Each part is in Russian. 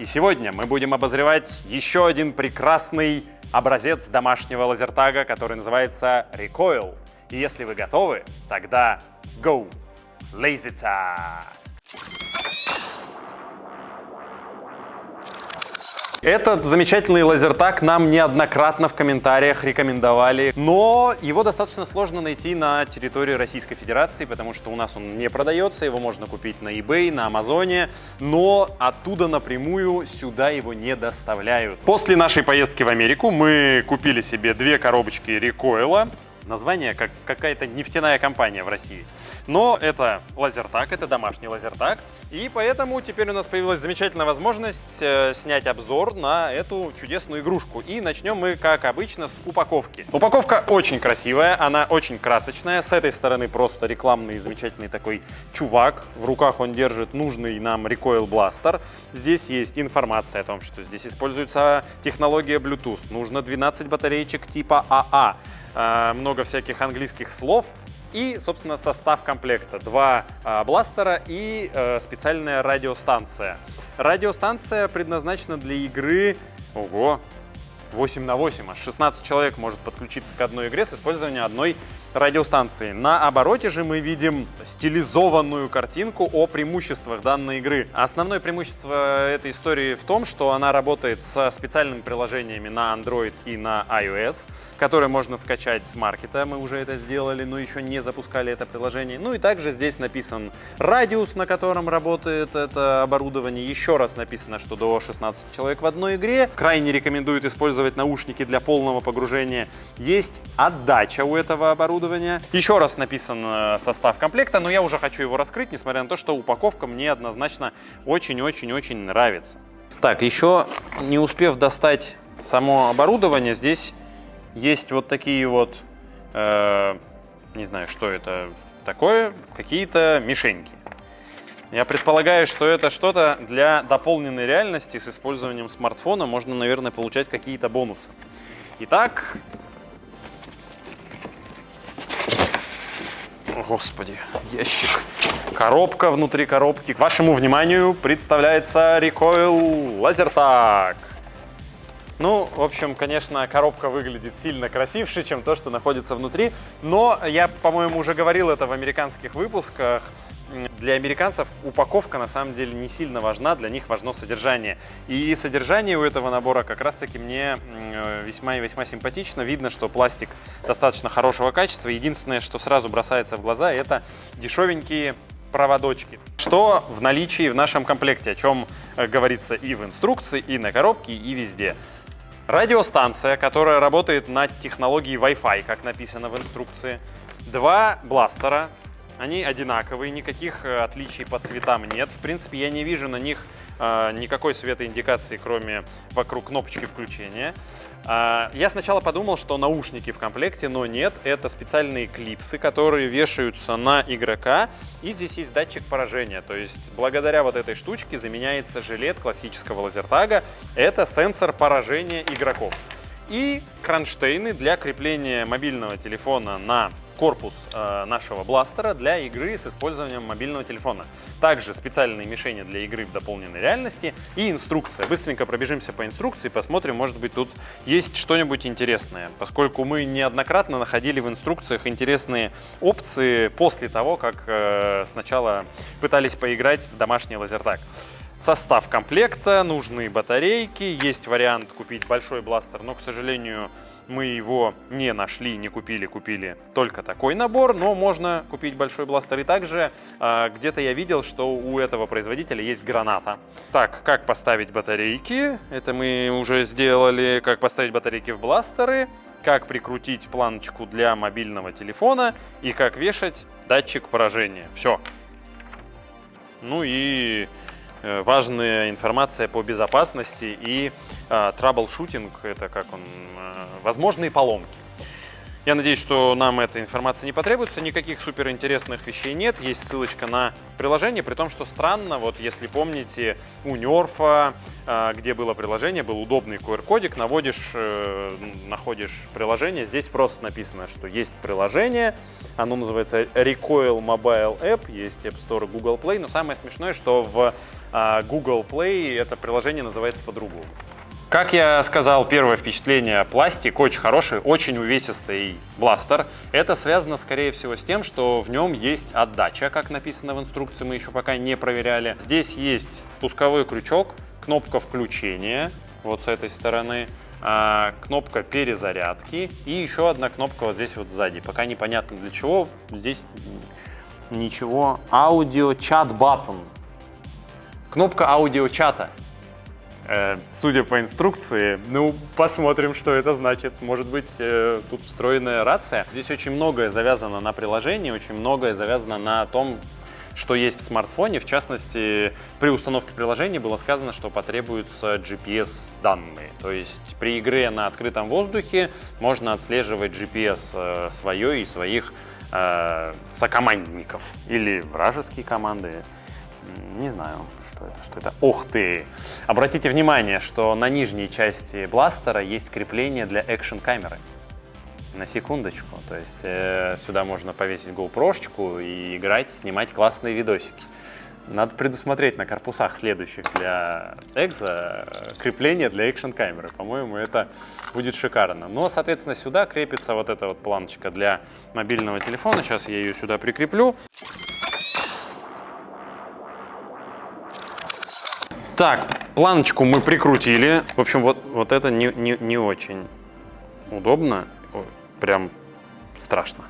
И сегодня мы будем обозревать еще один прекрасный образец домашнего лазертага, который называется Recoil. И если вы готовы, тогда go! Lasertag! Этот замечательный лазертаг нам неоднократно в комментариях рекомендовали, но его достаточно сложно найти на территории Российской Федерации, потому что у нас он не продается, его можно купить на eBay, на Амазоне, но оттуда напрямую сюда его не доставляют. После нашей поездки в Америку мы купили себе две коробочки рекойла, название как какая-то нефтяная компания в России. Но это лазертак, это домашний лазертак, и поэтому теперь у нас появилась замечательная возможность э, снять обзор на эту чудесную игрушку. И начнем мы, как обычно, с упаковки. Упаковка очень красивая, она очень красочная. С этой стороны просто рекламный замечательный такой чувак. В руках он держит нужный нам Recoil Blaster. Здесь есть информация о том, что здесь используется технология Bluetooth. Нужно 12 батареечек типа АА. Э, много всяких английских слов и, собственно, состав комплекта. Два э, бластера и э, специальная радиостанция. Радиостанция предназначена для игры... Ого! 8 на 8, аж 16 человек может подключиться к одной игре с использованием одной радиостанции. На обороте же мы видим стилизованную картинку о преимуществах данной игры. Основное преимущество этой истории в том, что она работает со специальными приложениями на Android и на iOS, которые можно скачать с маркета. Мы уже это сделали, но еще не запускали это приложение. Ну и также здесь написан радиус, на котором работает это оборудование. Еще раз написано, что до 16 человек в одной игре. Крайне рекомендуют использовать наушники для полного погружения. Есть отдача у этого оборудования оборудования. Еще раз написан э, состав комплекта, но я уже хочу его раскрыть, несмотря на то, что упаковка мне однозначно очень-очень-очень нравится. Так, еще не успев достать само оборудование, здесь есть вот такие вот, э, не знаю, что это такое, какие-то мишеньки. Я предполагаю, что это что-то для дополненной реальности с использованием смартфона. Можно, наверное, получать какие-то бонусы. Итак, господи, ящик. Коробка внутри коробки. К вашему вниманию представляется Recoil LaserTag. Ну, в общем, конечно, коробка выглядит сильно красивше, чем то, что находится внутри. Но я, по-моему, уже говорил это в американских выпусках для американцев упаковка на самом деле не сильно важна, для них важно содержание. И содержание у этого набора как раз таки мне э, весьма и весьма симпатично. Видно, что пластик достаточно хорошего качества. Единственное, что сразу бросается в глаза, это дешевенькие проводочки. Что в наличии в нашем комплекте, о чем э, говорится и в инструкции, и на коробке, и везде. Радиостанция, которая работает на технологии Wi-Fi, как написано в инструкции. Два бластера они одинаковые, никаких э, отличий по цветам нет. В принципе, я не вижу на них э, никакой светоиндикации, кроме вокруг кнопочки включения. А, я сначала подумал, что наушники в комплекте, но нет. Это специальные клипсы, которые вешаются на игрока. И здесь есть датчик поражения. То есть благодаря вот этой штучке заменяется жилет классического лазертага. Это сенсор поражения игроков. И кронштейны для крепления мобильного телефона на корпус э, нашего бластера для игры с использованием мобильного телефона. Также специальные мишени для игры в дополненной реальности и инструкция. Быстренько пробежимся по инструкции, посмотрим, может быть тут есть что-нибудь интересное. Поскольку мы неоднократно находили в инструкциях интересные опции после того, как э, сначала пытались поиграть в домашний лазертаг. Состав комплекта, нужные батарейки, есть вариант купить большой бластер, но, к сожалению, мы его не нашли, не купили, купили только такой набор, но можно купить большой бластер. И также э, где-то я видел, что у этого производителя есть граната. Так, как поставить батарейки? Это мы уже сделали. Как поставить батарейки в бластеры, как прикрутить планочку для мобильного телефона и как вешать датчик поражения. Все. Ну и важная информация по безопасности и э, траблшутинг, это как он, э, возможные поломки. Я надеюсь, что нам эта информация не потребуется, никаких суперинтересных вещей нет. Есть ссылочка на приложение, при том, что странно, вот если помните, у Нерфа, э, где было приложение, был удобный QR-кодик, наводишь, э, находишь приложение, здесь просто написано, что есть приложение, оно называется Recoil Mobile App, есть App Store Google Play, но самое смешное, что в э, Google Play это приложение называется по-другому. Как я сказал, первое впечатление, пластик очень хороший, очень увесистый бластер. Это связано, скорее всего, с тем, что в нем есть отдача, как написано в инструкции, мы еще пока не проверяли. Здесь есть спусковой крючок, кнопка включения, вот с этой стороны, а, кнопка перезарядки и еще одна кнопка вот здесь вот сзади. Пока непонятно для чего, здесь ничего. Аудио чат баттон. Кнопка аудиочата. Э, судя по инструкции, ну, посмотрим, что это значит. Может быть, э, тут встроенная рация. Здесь очень многое завязано на приложении, очень многое завязано на том, что есть в смартфоне. В частности, при установке приложения было сказано, что потребуются GPS-данные. То есть при игре на открытом воздухе можно отслеживать GPS э, свое и своих э, сокомандников или вражеские команды. Не знаю, что это, что это. Ух ты! Обратите внимание, что на нижней части бластера есть крепление для экшн-камеры. На секундочку. То есть э, сюда можно повесить GoPro и играть, снимать классные видосики. Надо предусмотреть на корпусах следующих для экза крепление для экшн-камеры. По-моему, это будет шикарно. Но, соответственно, сюда крепится вот эта вот планочка для мобильного телефона. Сейчас я ее сюда прикреплю. Так, планочку мы прикрутили. В общем, вот, вот это не, не, не очень удобно. Прям страшно.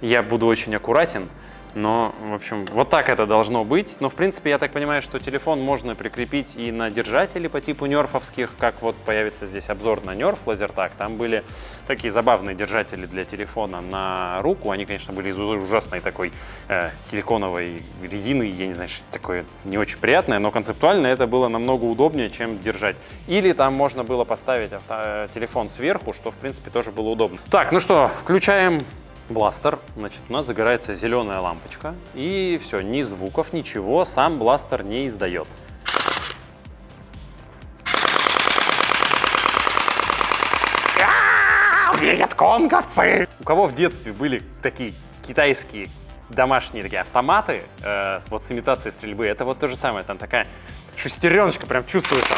Я буду очень аккуратен. Но, в общем, вот так это должно быть. Но, в принципе, я так понимаю, что телефон можно прикрепить и на держатели по типу нерфовских, как вот появится здесь обзор на нерф лазертак. Там были такие забавные держатели для телефона на руку. Они, конечно, были из ужасной такой э, силиконовой резины. Я не знаю, что такое не очень приятное, но концептуально это было намного удобнее, чем держать. Или там можно было поставить авто телефон сверху, что, в принципе, тоже было удобно. Так, ну что, включаем бластер, значит, у нас загорается зеленая лампочка, и все, ни звуков, ничего, сам бластер не издает. Вьетконговцы! У кого в детстве были такие китайские домашние такие автоматы э, вот с имитацией стрельбы, это вот то же самое, там такая шестереночка прям чувствуется.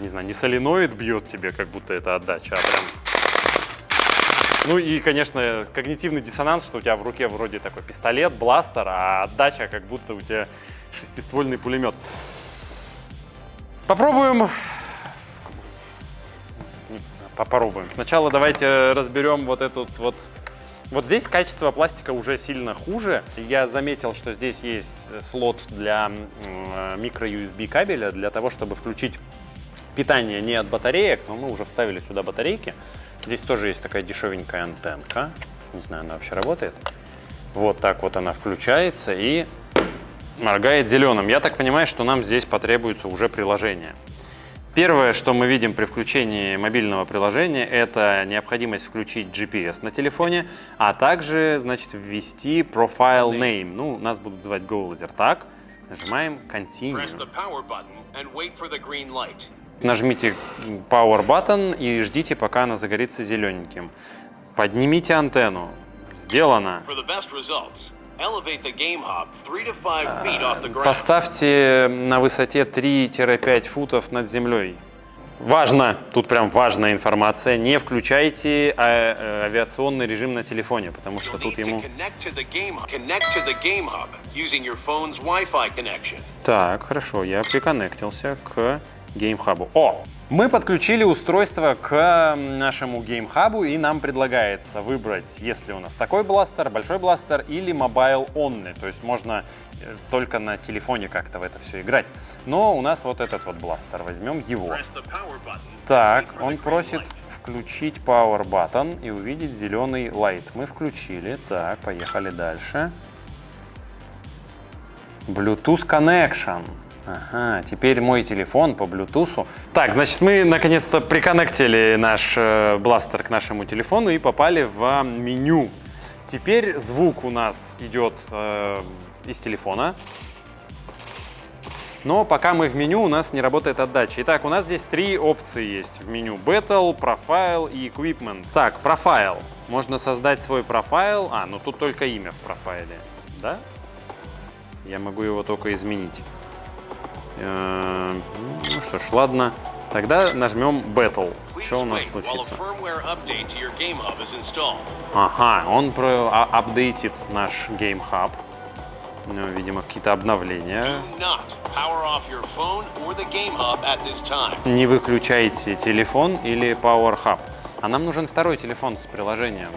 Не знаю, не соленоид бьет тебе, как будто это отдача, а прям ну и, конечно, когнитивный диссонанс, что у тебя в руке вроде такой пистолет, бластер, а отдача как будто у тебя шестиствольный пулемет. Попробуем. Попробуем. Сначала давайте разберем вот этот вот вот здесь качество пластика уже сильно хуже. Я заметил, что здесь есть слот для микро-USB кабеля, для того, чтобы включить питание не от батареек, но мы уже вставили сюда батарейки. Здесь тоже есть такая дешевенькая антенка. Не знаю, она вообще работает. Вот так вот она включается и моргает зеленым. Я так понимаю, что нам здесь потребуется уже приложение. Первое, что мы видим при включении мобильного приложения, это необходимость включить GPS на телефоне, а также, значит, ввести profile name. Ну, нас будут звать GoLaser. Так, нажимаем Continue. Нажмите Power Button и ждите, пока она загорится зелененьким. Поднимите антенну. Сделано. Поставьте на высоте 3-5 футов над землей. Важно, тут прям важная информация, не включайте а, а, авиационный режим на телефоне, потому что тут ему... Так, хорошо, я приконнектился к GameHub. О! Мы подключили устройство к нашему GameHub и нам предлагается выбрать, если у нас такой бластер, большой бластер или mobile only, то есть можно э, только на телефоне как-то в это все играть. Но у нас вот этот вот бластер, возьмем его. Так, он просит включить Power Button и увидеть зеленый light. Мы включили. Так, поехали дальше. Bluetooth Connection. Ага, теперь мой телефон по Bluetooth. Так, значит, мы наконец-то приконнектили наш э, бластер к нашему телефону и попали в меню. Теперь звук у нас идет э, из телефона. Но пока мы в меню, у нас не работает отдача. Итак, у нас здесь три опции есть в меню. Battle, Profile и Equipment. Так, Profile. Можно создать свой профайл. А, ну тут только имя в профайле, да? Я могу его только изменить. Э, ну что ж, ладно. Тогда нажмем Battle. Что у нас случится? Ага, он про а, апдейтит наш Game Hub. Ну, видимо, какие-то обновления. Не выключайте телефон или Power Hub. А нам нужен второй телефон с приложением.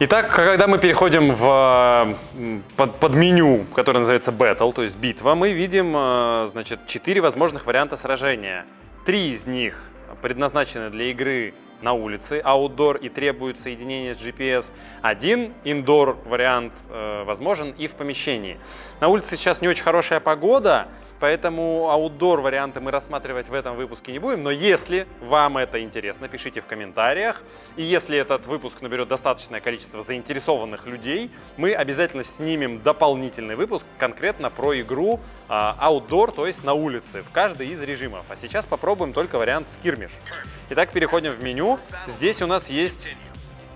Итак, когда мы переходим в под, под меню, которое называется Battle, то есть битва, мы видим э, значит, четыре возможных варианта сражения. Три из них предназначены для игры на улице, outdoor и требует соединения с GPS. Один indoor вариант э, возможен и в помещении. На улице сейчас не очень хорошая погода, Поэтому аутдор варианты мы рассматривать в этом выпуске не будем. Но если вам это интересно, пишите в комментариях. И если этот выпуск наберет достаточное количество заинтересованных людей, мы обязательно снимем дополнительный выпуск конкретно про игру аутдор, то есть на улице, в каждый из режимов. А сейчас попробуем только вариант скирмиш. Итак, переходим в меню. Здесь у нас есть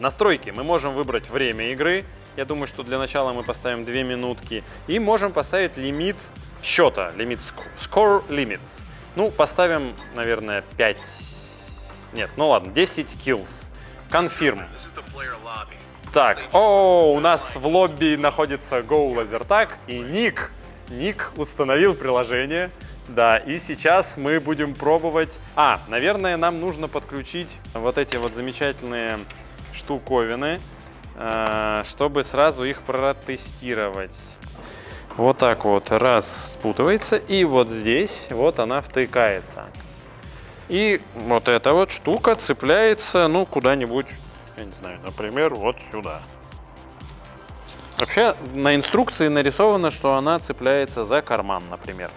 настройки. Мы можем выбрать время игры. Я думаю, что для начала мы поставим 2 минутки. И можем поставить лимит счета, лимит score limits. Ну, поставим, наверное, 5, нет, ну ладно, 10 kills. Confirm. Так, о, у нас в лобби находится Go Lasertag и Ник. Ник установил приложение. Да, и сейчас мы будем пробовать... А, наверное, нам нужно подключить вот эти вот замечательные штуковины, э, чтобы сразу их протестировать. Вот так вот раз спутывается, и вот здесь вот она втыкается. И вот эта вот штука цепляется, ну, куда-нибудь, я не знаю, например, вот сюда. Вообще на инструкции нарисовано, что она цепляется за карман, например.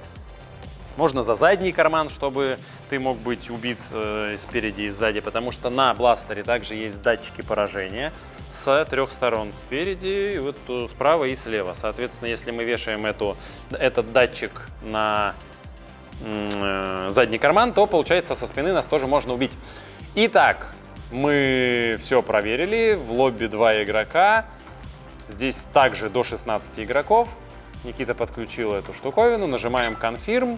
Можно за задний карман, чтобы ты мог быть убит э, спереди и сзади, потому что на бластере также есть датчики поражения с трех сторон, спереди, вот э, справа и слева. Соответственно, если мы вешаем эту, этот датчик на э, задний карман, то получается со спины нас тоже можно убить. Итак, мы все проверили, в лобби два игрока, здесь также до 16 игроков. Никита подключил эту штуковину, нажимаем Confirm.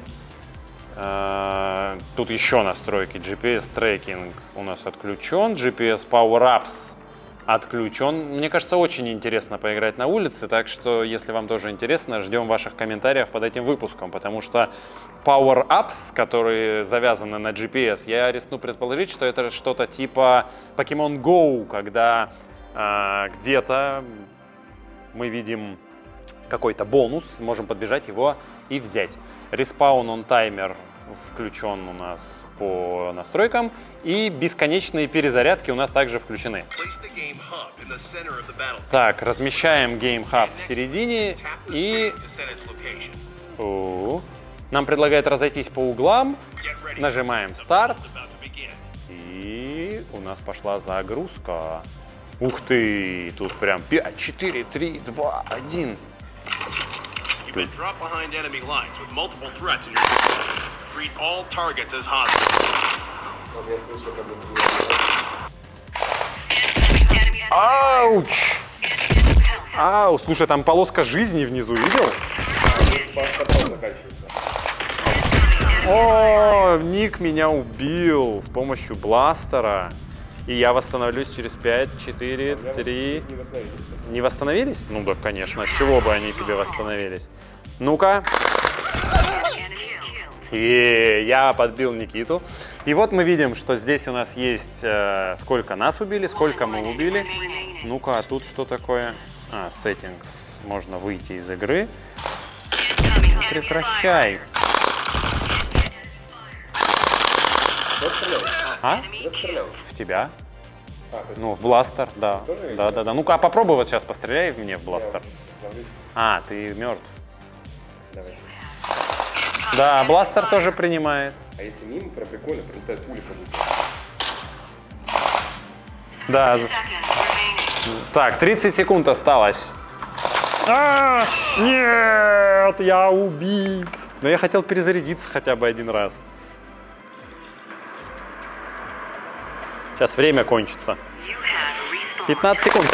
Э, тут еще настройки, GPS трекинг у нас отключен, GPS Power Ups отключен. Мне кажется, очень интересно поиграть на улице, так что, если вам тоже интересно, ждем ваших комментариев под этим выпуском, потому что Power-Ups, которые завязаны на GPS, я рискну предположить, что это что-то типа Pokemon Go, когда э, где-то мы видим какой-то бонус, можем подбежать его и взять. Респаун он таймер включен у нас по настройкам, и бесконечные перезарядки у нас также включены. Так, размещаем Game Hub в середине и... Нам предлагает разойтись по углам, нажимаем старт, и у нас пошла загрузка. Ух ты, тут прям 5, 4, 3, 2, 1. You've been dropped behind enemy lines with multiple threats in your Treat all targets as hostiles. Ауч! Ау, слушай, там полоска жизни внизу, видел? О, Ник меня убил с помощью бластера. И я восстановлюсь через 5, 4, 3. Не восстановились? Ну да, конечно. С чего бы они тебе восстановились? Ну-ка. И я подбил Никиту. И вот мы видим, что здесь у нас есть э, сколько нас убили, сколько мы убили. Ну-ка, а тут что такое? А, settings. Можно выйти из игры. Прекращай. А? В тебя. Ну, в бластер, да. Да, да, да. Ну-ка, а попробуй вот сейчас постреляй в мне в бластер. А, ты мертв. давай. Да, бластер тоже принимает. А если мимо, прям прикольно, прилетает пуля как будто. Да. Так, 30 секунд осталось. А, нет, я убит. Но я хотел перезарядиться хотя бы один раз. Сейчас время кончится. You have respawned. 15 секунд.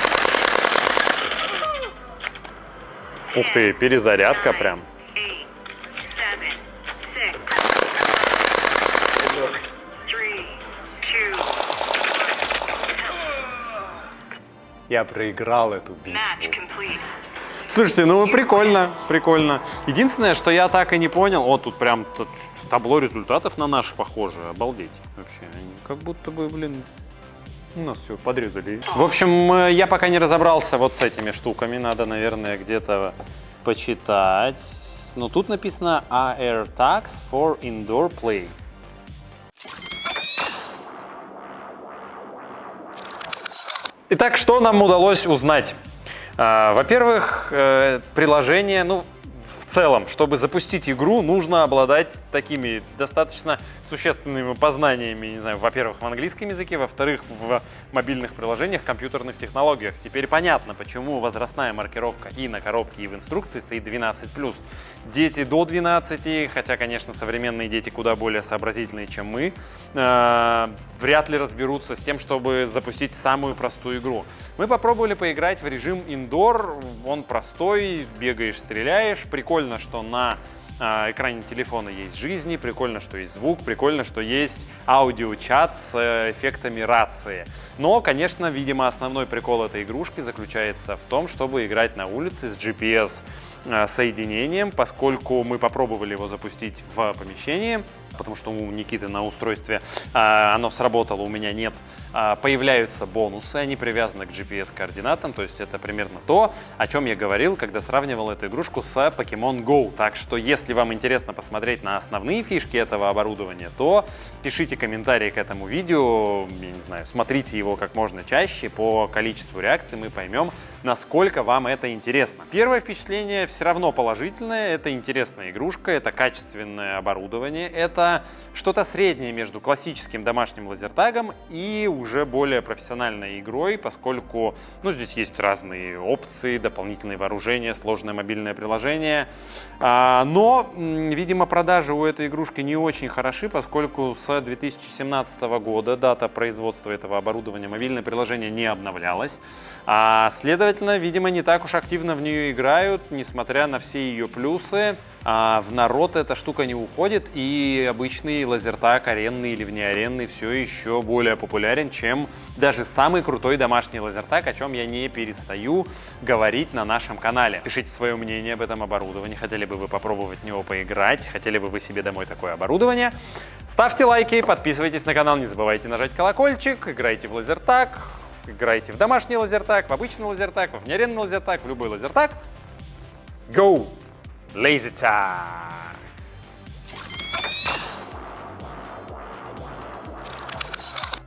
Ух ты, перезарядка прям. Я проиграл эту битву. Слушайте, ну прикольно, прикольно. Единственное, что я так и не понял, о, тут прям табло результатов на наш похоже, обалдеть вообще. Они Как будто бы, блин, у нас все подрезали. В общем, э, я пока не разобрался вот с этими штуками, надо, наверное, где-то почитать. Но тут написано AR Tax for Indoor Play. Итак, что нам удалось узнать? А, Во-первых, э, приложение, ну, в целом, чтобы запустить игру, нужно обладать такими достаточно существенными познаниями, не знаю, во-первых, в английском языке, во-вторых, в мобильных приложениях, компьютерных технологиях. Теперь понятно, почему возрастная маркировка и на коробке, и в инструкции стоит 12+. Дети до 12, хотя, конечно, современные дети куда более сообразительные, чем мы, э, вряд ли разберутся с тем, чтобы запустить самую простую игру. Мы попробовали поиграть в режим индор, он простой, бегаешь, стреляешь. Прикольно, что на экране телефона есть жизни, прикольно, что есть звук, прикольно, что есть аудиочат с э, эффектами рации. Но, конечно, видимо, основной прикол этой игрушки заключается в том, чтобы играть на улице с GPS э, соединением, поскольку мы попробовали его запустить в помещении, потому что у Никиты на устройстве а, оно сработало, у меня нет. А, Появляются бонусы, они привязаны к GPS-координатам, то есть это примерно то, о чем я говорил, когда сравнивал эту игрушку с Pokemon Go. Так что, если вам интересно посмотреть на основные фишки этого оборудования, то пишите комментарии к этому видео, я не знаю, смотрите его как можно чаще, по количеству реакций мы поймем, насколько вам это интересно. Первое впечатление все равно положительное, это интересная игрушка, это качественное оборудование, это что-то среднее между классическим домашним лазертагом и уже более профессиональной игрой, поскольку ну, здесь есть разные опции, дополнительные вооружения, сложное мобильное приложение. А, но, видимо, продажи у этой игрушки не очень хороши, поскольку с 2017 года дата производства этого оборудования мобильное приложение не обновлялось. А, следовательно, видимо, не так уж активно в нее играют, несмотря на все ее плюсы. А, в народ эта штука не уходит, и обычный лазертаг, аренный или внеаренный, все еще более популярен, чем даже самый крутой домашний лазертаг, о чем я не перестаю говорить на нашем канале. Пишите свое мнение об этом оборудовании, хотели бы вы попробовать в него поиграть, хотели бы вы себе домой такое оборудование. Ставьте лайки, подписывайтесь на канал, не забывайте нажать колокольчик, играйте в лазертаг, играйте в домашний лазертаг, в обычный лазертаг, в внеаренный лазертаг, в любой лазертаг. Go! Lazy time!